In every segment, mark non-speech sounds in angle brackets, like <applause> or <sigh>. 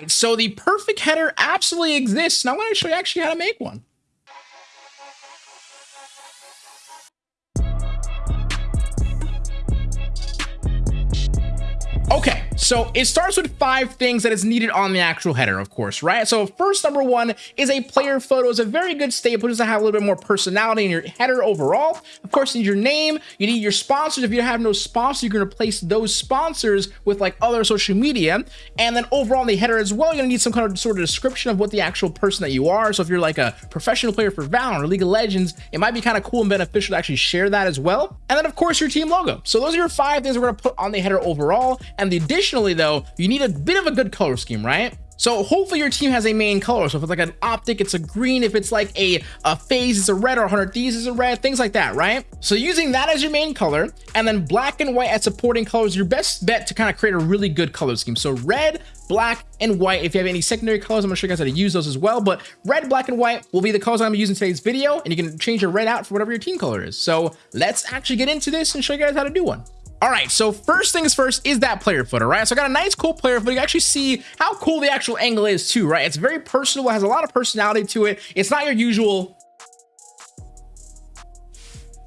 right, so the perfect header absolutely exists. Now I'm going to show you actually how to make one. So it starts with five things that is needed on the actual header, of course, right? So first, number one is a player photo. is a very good staple just to have a little bit more personality in your header overall. Of course, you need your name. You need your sponsors. If you have no sponsors, you can replace those sponsors with like other social media. And then overall in the header as well, you're gonna need some kind of sort of description of what the actual person that you are. So if you're like a professional player for Valorant or League of Legends, it might be kind of cool and beneficial to actually share that as well. And then of course your team logo. So those are your five things we're gonna put on the header overall. And additionally though, you need a bit of a good color scheme, right? So hopefully your team has a main color. So if it's like an OpTic, it's a green. If it's like a, a FaZe, it's a red or 100 Thieves is a red, things like that, right? So using that as your main color and then black and white as supporting colors, your best bet to kind of create a really good color scheme. So red, black, and white. If you have any secondary colors, I'm gonna show you guys how to use those as well. But red, black, and white will be the colors I'm gonna use in today's video. And you can change your red out for whatever your team color is. So let's actually get into this and show you guys how to do one. All right, so first things first is that player photo, right? So I got a nice cool player photo. You actually see how cool the actual angle is too, right? It's very personal, it has a lot of personality to it. It's not your usual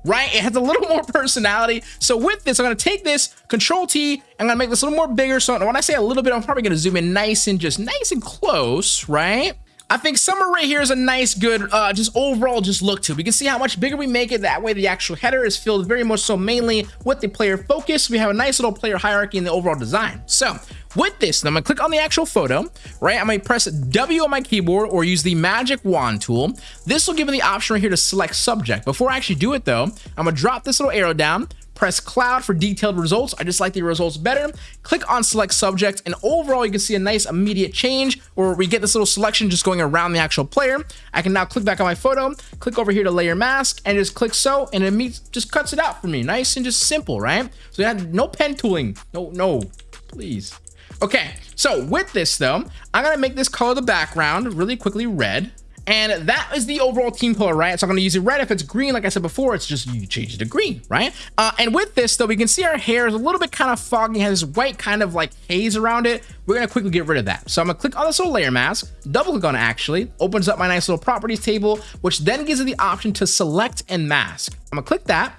right? It has a little <laughs> more personality. So with this, I'm gonna take this, Control T, I'm gonna make this a little more bigger. So when I say a little bit, I'm probably gonna zoom in nice and just nice and close, right? I think summer right here is a nice, good, uh, just overall just look to. We can see how much bigger we make it. That way the actual header is filled very much so mainly with the player focus. We have a nice little player hierarchy in the overall design. So with this, I'm gonna click on the actual photo, right? I'm gonna press W on my keyboard or use the magic wand tool. This will give me the option right here to select subject. Before I actually do it though, I'm gonna drop this little arrow down, press cloud for detailed results. I just like the results better. Click on select subject and overall you can see a nice immediate change where we get this little selection just going around the actual player. I can now click back on my photo, click over here to layer mask and just click so and it just cuts it out for me. Nice and just simple, right? So you have no pen tooling. No, no, please. Okay, so with this though, I'm gonna make this color the background really quickly red. And that is the overall team color, right? So I'm going to use it red. If it's green, like I said before, it's just you change it to green, right? Uh, and with this, though, we can see our hair is a little bit kind of foggy, has this white kind of like haze around it. We're going to quickly get rid of that. So I'm going to click on this little layer mask, double click on it actually, opens up my nice little properties table, which then gives me the option to select and mask. I'm going to click that.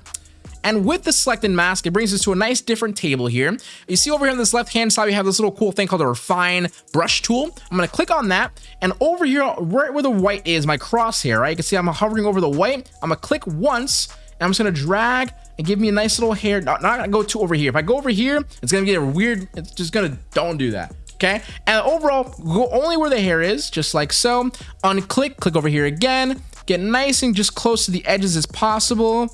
And with the selected mask, it brings us to a nice different table here. You see over here on this left-hand side, we have this little cool thing called a Refine Brush Tool. I'm going to click on that. And over here, right where the white is, my crosshair, right? You can see I'm hovering over the white. I'm going to click once, and I'm just to drag and give me a nice little hair. Not, not to go too over here. If I go over here, it's to get a weird, it's just to, don't do that okay and overall go only where the hair is just like so unclick click over here again get nice and just close to the edges as possible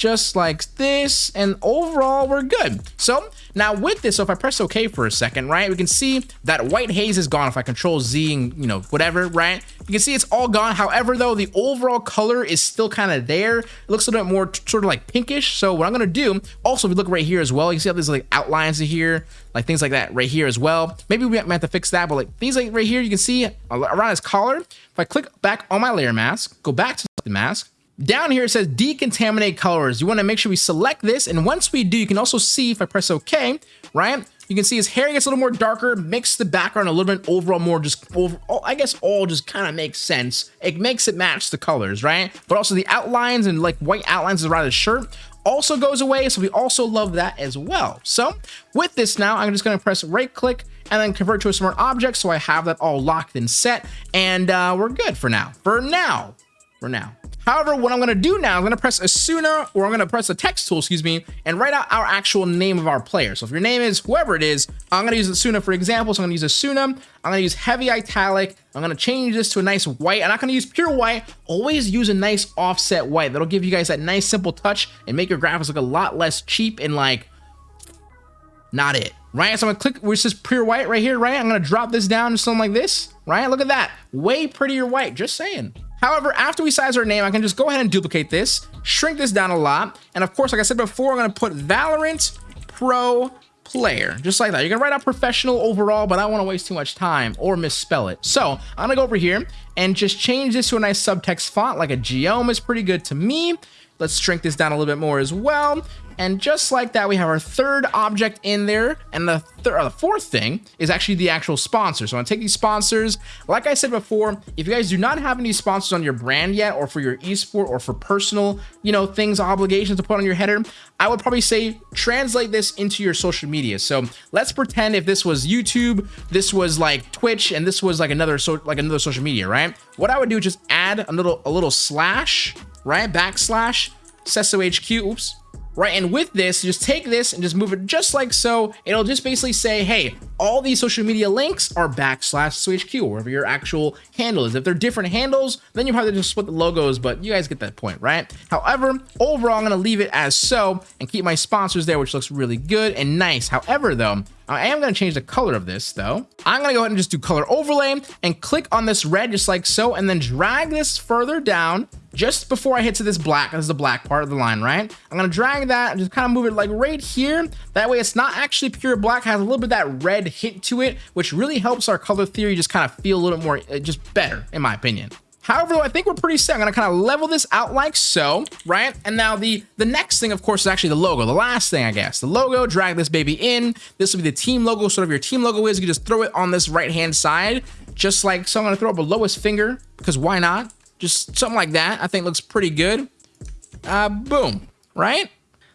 just like this and overall we're good. So now with this so if i press ok for a second right we can see that white haze is gone. If i control z and you know whatever right you can see it's all gone. However though the overall color is still kind of there. It looks a little bit more sort of like pinkish. So what i'm gonna do also if you look right here as well you see how there's like outlines in here like things like that right here as well. Maybe we might have to fix that but like things like right here you can see around his collar. If i click back on my layer mask go back to the mask down here, it says decontaminate colors. You want to make sure we select this. And once we do, you can also see if I press OK, right? You can see his hair gets a little more darker, makes the background a little bit overall more just over, I guess all just kind of makes sense. It makes it match the colors, right? But also the outlines and like white outlines around his shirt also goes away. So we also love that as well. So with this now, I'm just going to press right click and then convert to a smart object. So I have that all locked and set and uh, we're good for now. For now, for now. However, what I'm going to do now, I'm going to press Asuna or I'm going to press the text tool, excuse me, and write out our actual name of our player. So if your name is whoever it is, I'm going to use Asuna for example. So I'm going to use Asuna. I'm going to use heavy italic. I'm going to change this to a nice white. I'm not going to use pure white. Always use a nice offset white. That'll give you guys that nice simple touch and make your graphics look a lot less cheap and like not it right so i'm gonna click which is pure white right here right i'm gonna drop this down to something like this right look at that way prettier white just saying However, after we size our name, I can just go ahead and duplicate this, shrink this down a lot. And of course, like I said before, I'm going to put Valorant Pro player, just like that. You're gonna write out professional overall, but I don't wanna waste too much time or misspell it. So I'm gonna go over here and just change this to a nice subtext font, like a Geom is pretty good to me. Let's shrink this down a little bit more as well. And just like that, we have our third object in there. And the, th uh, the fourth thing is actually the actual sponsor. So I'm gonna take these sponsors. Like I said before, if you guys do not have any sponsors on your brand yet, or for your esport, or for personal, you know, things, obligations to put on your header, I would probably say translate this into your social media. So let's pretend if this was YouTube, this was like Twitch, and this was like another so like another social media, right? What I would do is just add a little a little slash, right? Backslash, Sesso HQ, oops, right? And with this, just take this and just move it just like so. It'll just basically say, hey, all these social media links are backslash SWHQ, wherever your actual handle is. If they're different handles, then you probably just split the logos, but you guys get that point, right? However, overall, I'm gonna leave it as so and keep my sponsors there, which looks really good and nice. However, though, I am going to change the color of this though. I'm going to go ahead and just do color overlay and click on this red just like so and then drag this further down just before I hit to this black. This is the black part of the line, right? I'm to drag that and just kind of move it like right here. That way it's not actually pure black, has a little bit that red hint to it, which really helps our color theory just kind of feel a little more, uh, just better in my opinion. However, though, I think we're pretty set. I'm gonna kind of level this out like so, right? And now the, the next thing, of course, is actually the logo. The last thing, I guess. The logo, drag this baby in. This will be the team logo. Sort of your team logo is, you can just throw it on this right-hand side, just like, so I'm gonna throw up a lowest finger, because why not? Just something like that, I think looks pretty good. Uh, boom, right?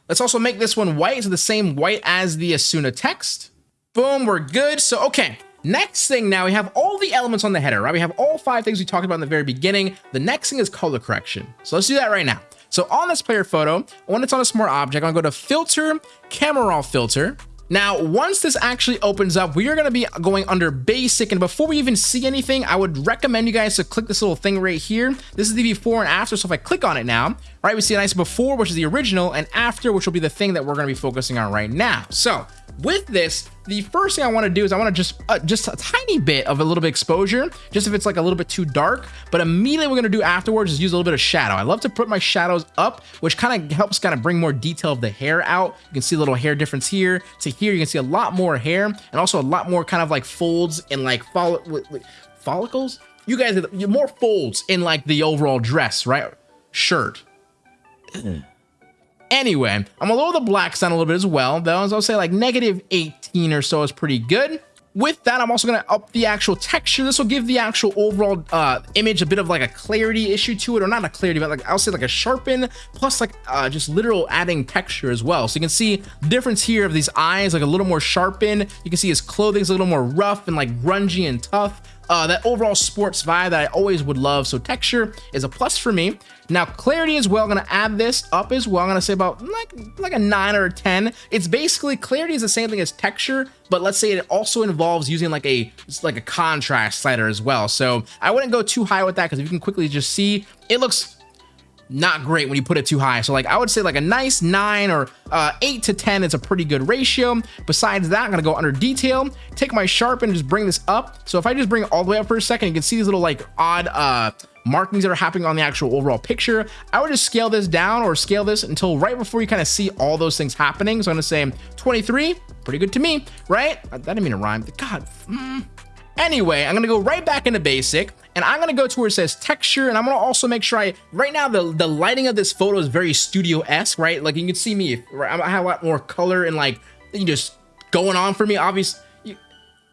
Let's also make this one white, so the same white as the Asuna text. Boom, we're good. So, okay, Next thing now, we have all the elements on the header, right? We have all five things we talked about in the very beginning. The next thing is color correction. So let's do that right now. So on this player photo, when it's on a smart object, I'm gonna go to filter, camera raw filter, now, once this actually opens up, we are going to be going under basic. And before we even see anything, I would recommend you guys to click this little thing right here. This is the before and after. So if I click on it now, right, we see a nice before, which is the original, and after, which will be the thing that we're going to be focusing on right now. So with this, the first thing I want to do is I want to just uh, just a tiny bit of a little bit exposure, just if it's like a little bit too dark. But immediately we're going to do afterwards is use a little bit of shadow. I love to put my shadows up, which kind of helps kind of bring more detail of the hair out. You can see a little hair difference here to here. You can see a lot more hair and also a lot more kind of like folds and like folli follicles. You guys, more folds in like the overall dress, right? Shirt. Anyway, I'm lower the blacks down a little bit as well. Though, as I'll say like negative 18 or so is pretty good. With that, I'm also going to up the actual texture. This will give the actual overall uh, image a bit of like a clarity issue to it, or not a clarity, but like I'll say like a sharpen, plus like uh, just literal adding texture as well. So you can see difference here of these eyes, like a little more sharpened. You can see his clothing's a little more rough and like grungy and tough uh, that overall sports vibe that I always would love. So texture is a plus for me. Now clarity as well, I'm gonna add this up as well. I'm gonna say about like, like a nine or a 10. It's basically, clarity is the same thing as texture, but let's say it also involves using like a, like a contrast slider as well. So I wouldn't go too high with that because if you can quickly just see, it looks not great when you put it too high. So like I would say like a nice nine or uh, eight to 10 is a pretty good ratio. Besides that, I'm gonna go under detail, take my sharpen and just bring this up. So if I just bring it all the way up for a second, you can see these little like odd uh, markings that are happening on the actual overall picture. I would just scale this down or scale this until right before you kind of see all those things happening. So I'm gonna say 23, pretty good to me, right? That didn't mean to rhyme. God, mm. Anyway, I'm gonna go right back into basic and I'm gonna go to where it says texture and I'm gonna also make sure I, right now the, the lighting of this photo is very studio-esque, right? Like you can see me? I have a lot more color and like, you just going on for me, obviously,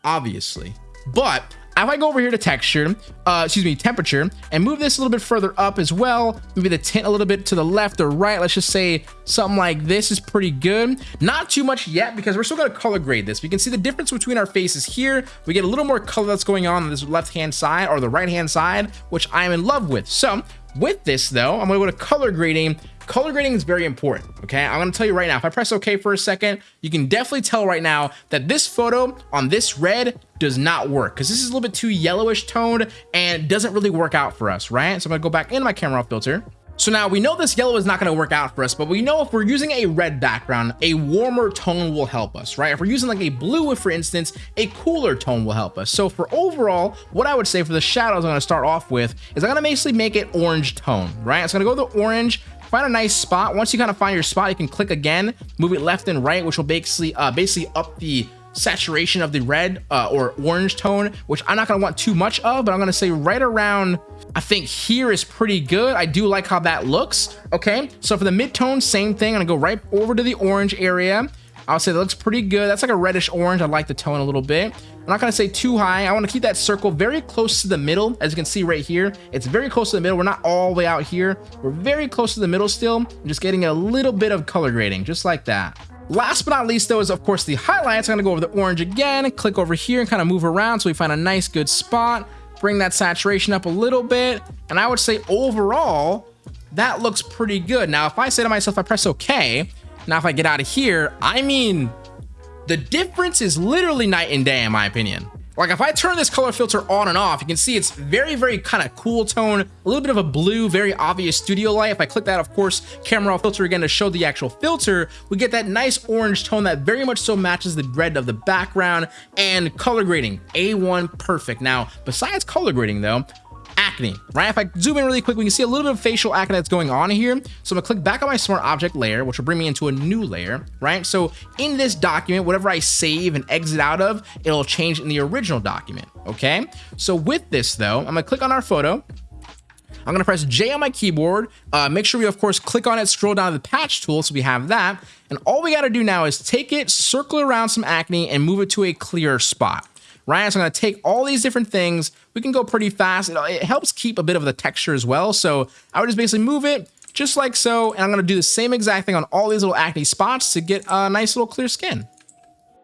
obviously. But if I go over here to texture, uh, excuse me, temperature, and move this a little bit further up as well, maybe the tint a little bit to the left or right, let's just say something like this is pretty good. Not too much yet because we're still gonna color grade this. We can see the difference between our faces here. We get a little more color that's going on on this left-hand side or the right-hand side, which I'm in love with. So with this though, I'm gonna go to color grading color grading is very important okay i'm gonna tell you right now if i press ok for a second you can definitely tell right now that this photo on this red does not work because this is a little bit too yellowish toned and doesn't really work out for us right so i'm gonna go back into my camera filter so now we know this yellow is not going to work out for us, but we know if we're using a red background, a warmer tone will help us, right? If we're using like a blue, for instance, a cooler tone will help us. So for overall, what I would say for the shadows I'm going to start off with is I'm going to basically make it orange tone, right? It's going to go to orange, find a nice spot. Once you kind of find your spot, you can click again, move it left and right, which will basically uh, basically up the saturation of the red uh, or orange tone, which I'm not gonna want too much of, but I'm gonna say right around, I think here is pretty good. I do like how that looks, okay? So for the mid-tone, same thing. I'm gonna go right over to the orange area. I'll say that looks pretty good. That's like a reddish orange. I like the tone a little bit. I'm not gonna say too high. I wanna keep that circle very close to the middle. As you can see right here, it's very close to the middle. We're not all the way out here. We're very close to the middle still. I'm just getting a little bit of color grading, just like that. Last but not least though is of course the highlights. I'm gonna go over the orange again, click over here and kind of move around so we find a nice good spot. Bring that saturation up a little bit. And I would say overall, that looks pretty good. Now, if I say to myself, I press okay, now if I get out of here, I mean, the difference is literally night and day in my opinion. Like if I turn this color filter on and off, you can see it's very, very kind of cool tone, a little bit of a blue, very obvious studio light. If I click that, of course, camera filter again to show the actual filter, we get that nice orange tone that very much so matches the red of the background and color grading, A1 perfect. Now, besides color grading though, acne, right? If I zoom in really quick, we can see a little bit of facial acne that's going on here. So I'm gonna click back on my smart object layer, which will bring me into a new layer, right? So in this document, whatever I save and exit out of, it'll change in the original document, okay? So with this though, I'm gonna click on our photo, I'm gonna press J on my keyboard. Uh, make sure we, of course, click on it, scroll down to the patch tool so we have that. And all we gotta do now is take it, circle around some acne, and move it to a clear spot right? So I'm gonna take all these different things. We can go pretty fast. It, it helps keep a bit of the texture as well. So I would just basically move it just like so. And I'm gonna do the same exact thing on all these little acne spots to get a nice little clear skin.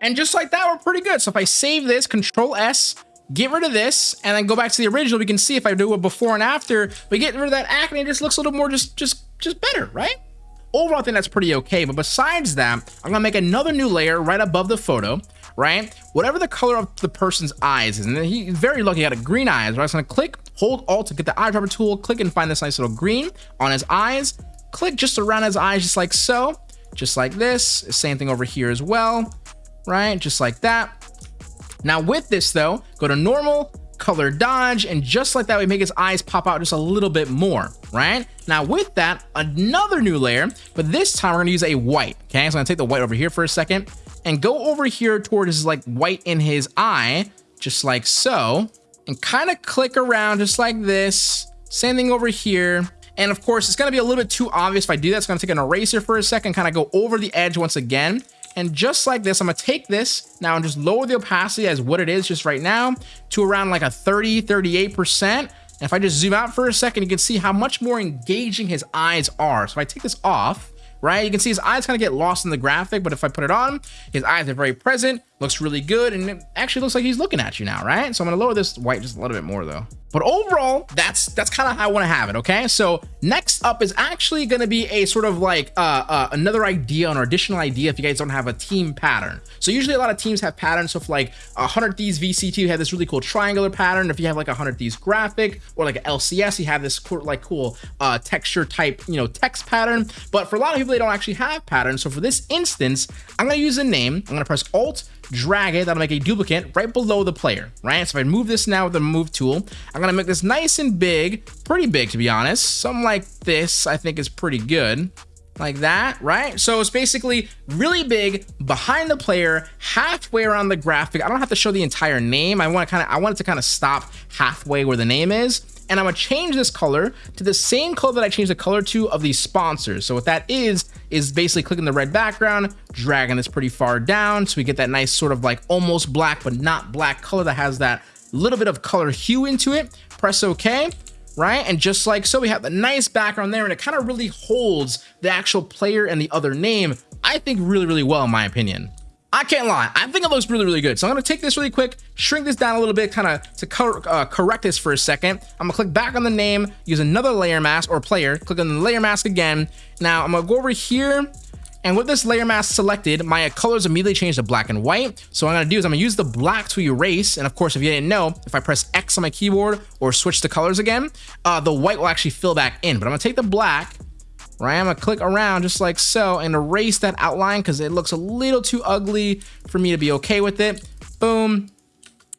And just like that, we're pretty good. So if I save this, control S, get rid of this, and then go back to the original, we can see if I do a before and after, we get rid of that acne, it just looks a little more just, just, just better, right? Overall, I think that's pretty okay. But besides that, I'm gonna make another new layer right above the photo right? Whatever the color of the person's eyes is, and he's very lucky he got a green eyes, right? So I'm gonna click, hold alt to get the eyedropper tool, click and find this nice little green on his eyes, click just around his eyes, just like so, just like this. Same thing over here as well, right? Just like that. Now with this though, go to normal, color dodge, and just like that, we make his eyes pop out just a little bit more, right? Now with that, another new layer, but this time we're gonna use a white, okay? So I'm gonna take the white over here for a second, and go over here towards like white in his eye, just like so, and kind of click around just like this. Same thing over here. And of course, it's gonna be a little bit too obvious if I do that. I'm gonna take an eraser for a second, kind of go over the edge once again. And just like this, I'm gonna take this now and just lower the opacity as what it is just right now to around like a 30, 38%. And if I just zoom out for a second, you can see how much more engaging his eyes are. So if I take this off, right? You can see his eyes kind of get lost in the graphic, but if I put it on, his eyes are very present, looks really good, and it actually looks like he's looking at you now, right? So I'm gonna lower this white just a little bit more though. But overall, that's that's kind of how I want to have it, okay? So next up is actually going to be a sort of like uh, uh, another idea, an additional idea if you guys don't have a team pattern. So usually a lot of teams have patterns. So if like a 100 Thieves VCT, you have this really cool triangular pattern. If you have like a 100 Thieves graphic or like a LCS, you have this cool, like cool uh, texture type, you know, text pattern. But for a lot of people, they don't actually have patterns. So for this instance, I'm going to use a name. I'm going to press Alt drag it, that'll make a duplicate right below the player, right? So if I move this now with the move tool, I'm gonna make this nice and big, pretty big to be honest. Something like this I think is pretty good like that, right? So it's basically really big behind the player, halfway around the graphic. I don't have to show the entire name. I want to kind of, I want it to kind of stop halfway where the name is. And I'm gonna change this color to the same color that I changed the color to of these sponsors. So what that is, is basically clicking the red background, dragging this pretty far down. So we get that nice sort of like almost black, but not black color that has that little bit of color hue into it. Press okay right? And just like so, we have the nice background there, and it kind of really holds the actual player and the other name, I think really, really well, in my opinion. I can't lie. I think it looks really, really good. So I'm going to take this really quick, shrink this down a little bit, kind of to co uh, correct this for a second. I'm going to click back on the name, use another layer mask or player, click on the layer mask again. Now I'm going to go over here and with this layer mask selected, my colors immediately change to black and white. So what I'm gonna do is I'm gonna use the black to erase. And of course, if you didn't know, if I press X on my keyboard or switch the colors again, uh, the white will actually fill back in. But I'm gonna take the black right? I'm gonna click around just like so and erase that outline because it looks a little too ugly for me to be okay with it. Boom.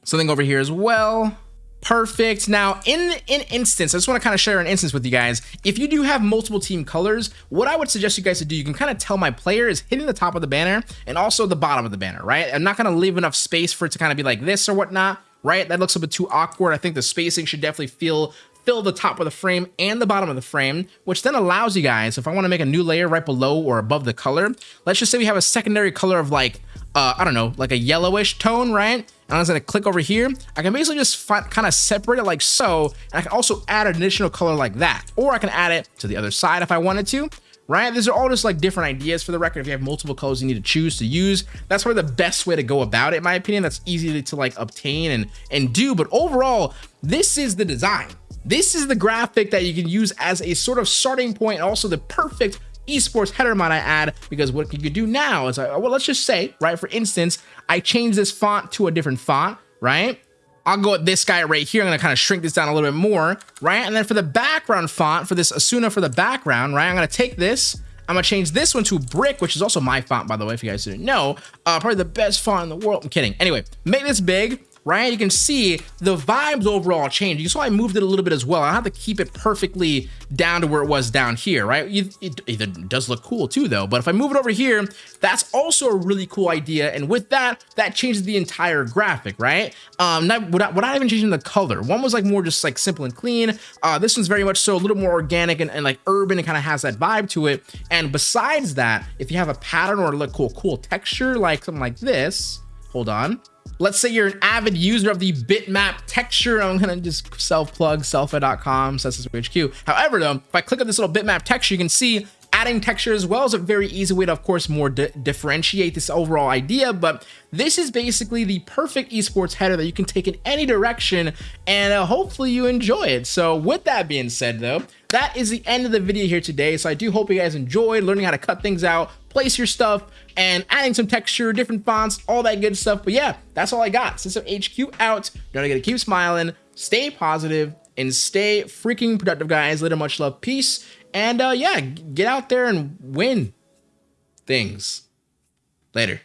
Something over here as well. Perfect. Now, in in instance, I just want to kind of share an instance with you guys. If you do have multiple team colors, what I would suggest you guys to do, you can kind of tell my player is hitting the top of the banner and also the bottom of the banner, right? I'm not going to leave enough space for it to kind of be like this or whatnot, right? That looks a bit too awkward. I think the spacing should definitely feel fill the top of the frame and the bottom of the frame, which then allows you guys, if I want to make a new layer right below or above the color, let's just say we have a secondary color of like, uh, I don't know, like a yellowish tone, right? And I'm just gonna click over here. I can basically just kind of separate it like so. And I can also add an additional color like that. Or I can add it to the other side if I wanted to right? These are all just like different ideas for the record. If you have multiple colors you need to choose to use, that's probably the best way to go about it, in my opinion. That's easy to, to like obtain and, and do. But overall, this is the design. This is the graphic that you can use as a sort of starting point, also the perfect esports header might I add, because what you could do now is, uh, well, let's just say, right, for instance, I change this font to a different font, right? I'll go with this guy right here. I'm gonna kind of shrink this down a little bit more, right? And then for the background font, for this Asuna for the background, right? I'm gonna take this, I'm gonna change this one to Brick, which is also my font, by the way, if you guys didn't know. Uh, probably the best font in the world. I'm kidding. Anyway, make this big, right? You can see the vibes overall change. You saw I moved it a little bit as well. I have to keep it perfectly down to where it was down here, right? It, it, it, does look cool too though, but if I move it over here, that's also a really cool idea. And with that, that changes the entire graphic, right? Um, not, without, without even changing the color. One was like more just like simple and clean. Uh, this one's very much so a little more organic and, and like urban and kind of has that vibe to it. And besides that, if you have a pattern or like cool, cool texture, like something like this, hold on, Let's say you're an avid user of the bitmap texture. I'm gonna just self-plug selfa.com, HQ. However, though, if I click on this little bitmap texture, you can see adding texture as well is a very easy way to, of course, more di differentiate this overall idea. But this is basically the perfect esports header that you can take in any direction, and uh, hopefully you enjoy it. So with that being said, though, that is the end of the video here today. So I do hope you guys enjoyed learning how to cut things out, place your stuff, and adding some texture, different fonts, all that good stuff. But yeah, that's all I got. System HQ out. Don't forget to keep smiling, stay positive, and stay freaking productive, guys. Later, much love, peace, and uh, yeah, get out there and win things. Later.